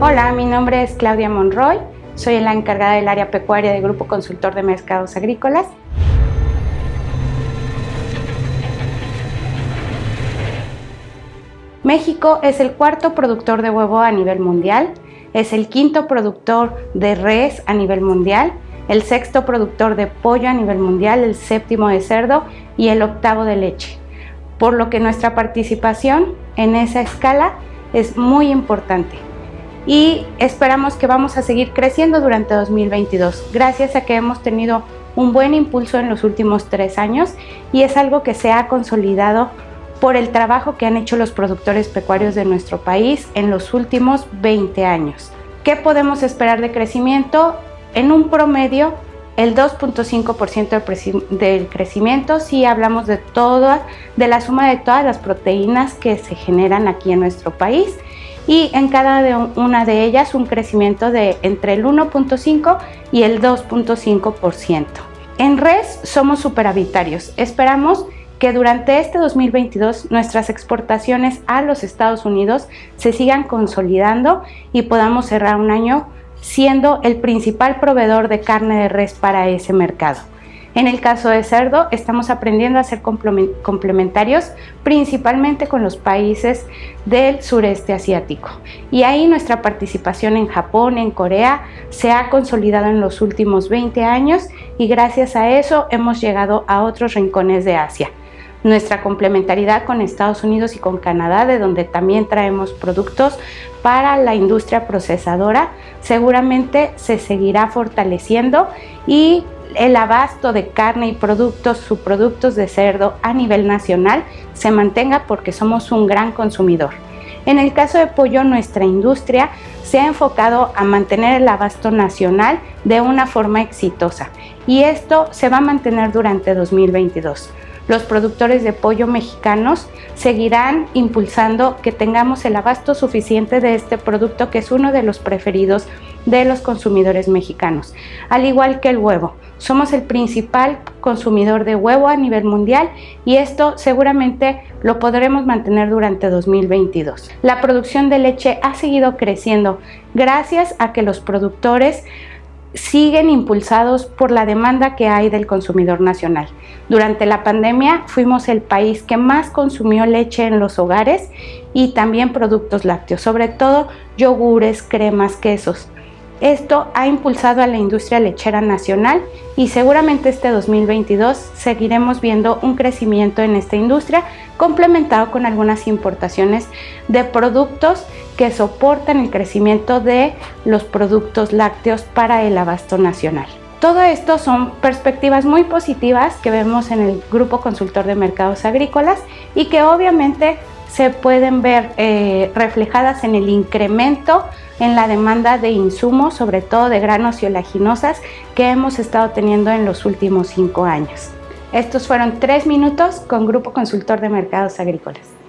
Hola, mi nombre es Claudia Monroy, soy la encargada del área pecuaria del Grupo Consultor de Mercados Agrícolas. México es el cuarto productor de huevo a nivel mundial, es el quinto productor de res a nivel mundial, el sexto productor de pollo a nivel mundial, el séptimo de cerdo y el octavo de leche. Por lo que nuestra participación en esa escala es muy importante y esperamos que vamos a seguir creciendo durante 2022 gracias a que hemos tenido un buen impulso en los últimos tres años y es algo que se ha consolidado por el trabajo que han hecho los productores pecuarios de nuestro país en los últimos 20 años. ¿Qué podemos esperar de crecimiento? En un promedio, el 2.5% del crecimiento si hablamos de toda, de la suma de todas las proteínas que se generan aquí en nuestro país y en cada una de ellas un crecimiento de entre el 1.5 y el 2.5%. En res somos superavitarios. Esperamos que durante este 2022 nuestras exportaciones a los Estados Unidos se sigan consolidando y podamos cerrar un año siendo el principal proveedor de carne de res para ese mercado. En el caso de cerdo, estamos aprendiendo a ser complementarios principalmente con los países del sureste asiático. Y ahí nuestra participación en Japón, en Corea, se ha consolidado en los últimos 20 años y gracias a eso hemos llegado a otros rincones de Asia nuestra complementariedad con Estados Unidos y con Canadá, de donde también traemos productos para la industria procesadora, seguramente se seguirá fortaleciendo y el abasto de carne y productos, subproductos de cerdo a nivel nacional se mantenga porque somos un gran consumidor. En el caso de pollo, nuestra industria se ha enfocado a mantener el abasto nacional de una forma exitosa y esto se va a mantener durante 2022 los productores de pollo mexicanos seguirán impulsando que tengamos el abasto suficiente de este producto que es uno de los preferidos de los consumidores mexicanos, al igual que el huevo. Somos el principal consumidor de huevo a nivel mundial y esto seguramente lo podremos mantener durante 2022. La producción de leche ha seguido creciendo gracias a que los productores siguen impulsados por la demanda que hay del consumidor nacional. Durante la pandemia fuimos el país que más consumió leche en los hogares y también productos lácteos, sobre todo yogures, cremas, quesos. Esto ha impulsado a la industria lechera nacional y seguramente este 2022 seguiremos viendo un crecimiento en esta industria complementado con algunas importaciones de productos que soportan el crecimiento de los productos lácteos para el abasto nacional. Todo esto son perspectivas muy positivas que vemos en el Grupo Consultor de Mercados Agrícolas y que obviamente se pueden ver eh, reflejadas en el incremento en la demanda de insumos, sobre todo de granos y oleaginosas, que hemos estado teniendo en los últimos cinco años. Estos fueron tres minutos con Grupo Consultor de Mercados Agrícolas.